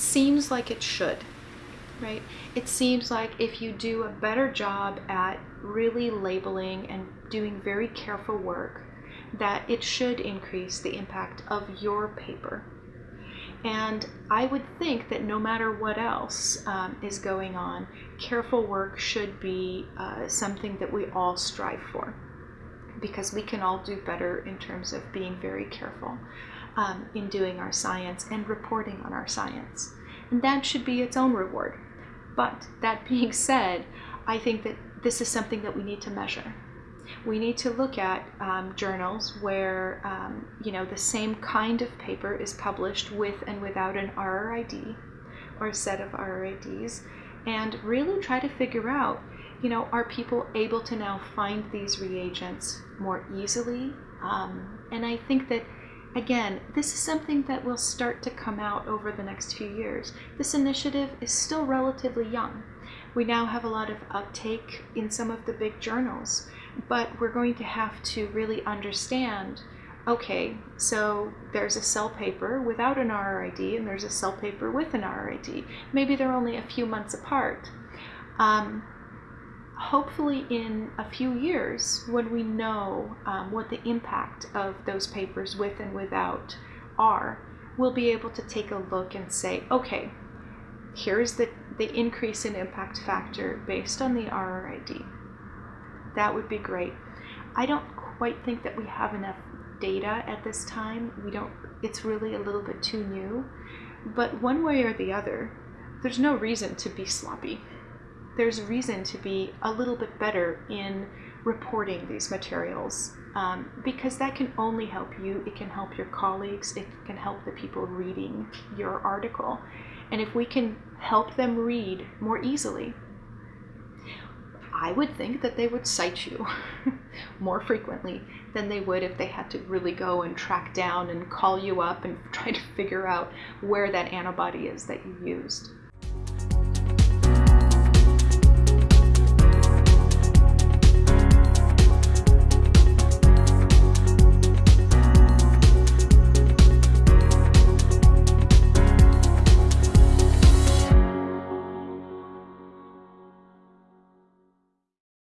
seems like it should, right? It seems like if you do a better job at really labeling and doing very careful work, that it should increase the impact of your paper. And I would think that no matter what else um, is going on, careful work should be uh, something that we all strive for because we can all do better in terms of being very careful um, in doing our science and reporting on our science. And that should be its own reward. But that being said, I think that this is something that we need to measure. We need to look at um, journals where um, you know the same kind of paper is published with and without an RRID or a set of RRIDs, and really try to figure out, you know, are people able to now find these reagents more easily? Um, and I think that Again, this is something that will start to come out over the next few years. This initiative is still relatively young. We now have a lot of uptake in some of the big journals, but we're going to have to really understand okay, so there's a cell paper without an RRID and there's a cell paper with an RRID. Maybe they're only a few months apart. Um, hopefully in a few years when we know um, what the impact of those papers with and without are we'll be able to take a look and say okay here's the, the increase in impact factor based on the RRID that would be great. I don't quite think that we have enough data at this time. We don't it's really a little bit too new. But one way or the other there's no reason to be sloppy there's reason to be a little bit better in reporting these materials um, because that can only help you, it can help your colleagues, it can help the people reading your article. And if we can help them read more easily, I would think that they would cite you more frequently than they would if they had to really go and track down and call you up and try to figure out where that antibody is that you used.